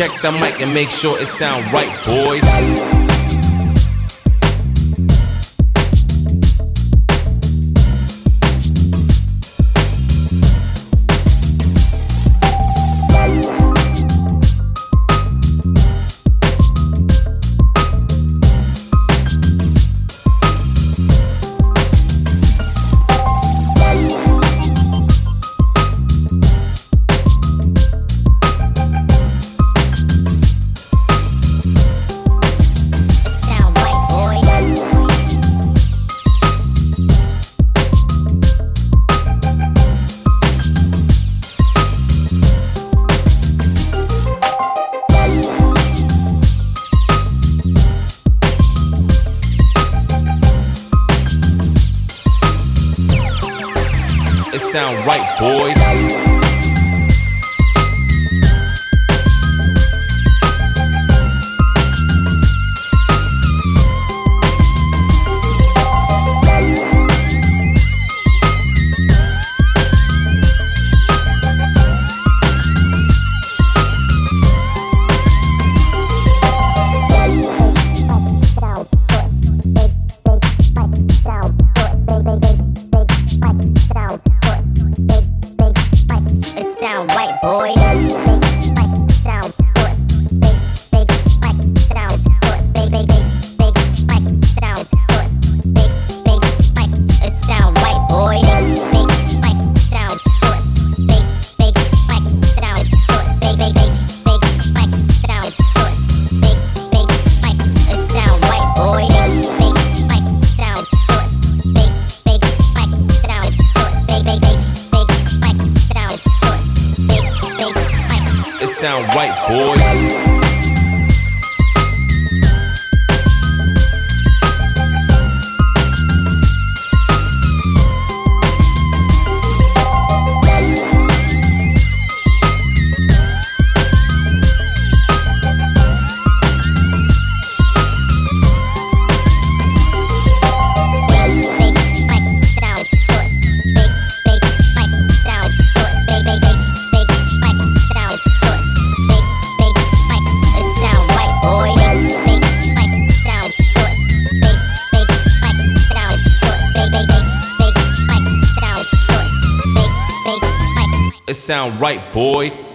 Check the mic and make sure it sound right, boys. Sound right, boys. boy. Sound right, boys. It sound right, boy.